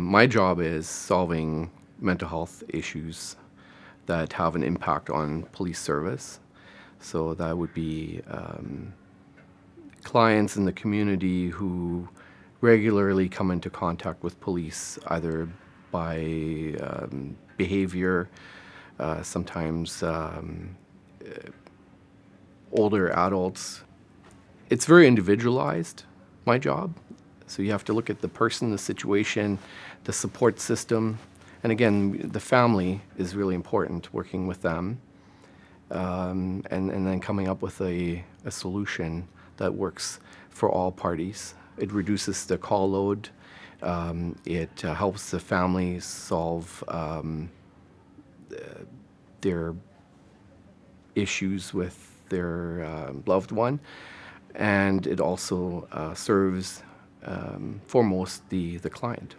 My job is solving mental health issues that have an impact on police service. So that would be um, clients in the community who regularly come into contact with police either by um, behavior, uh, sometimes um, older adults. It's very individualized, my job. So you have to look at the person, the situation, the support system. And again, the family is really important, working with them. Um, and, and then coming up with a, a solution that works for all parties. It reduces the call load. Um, it uh, helps the family solve um, their issues with their uh, loved one. And it also uh, serves um, foremost the, the client.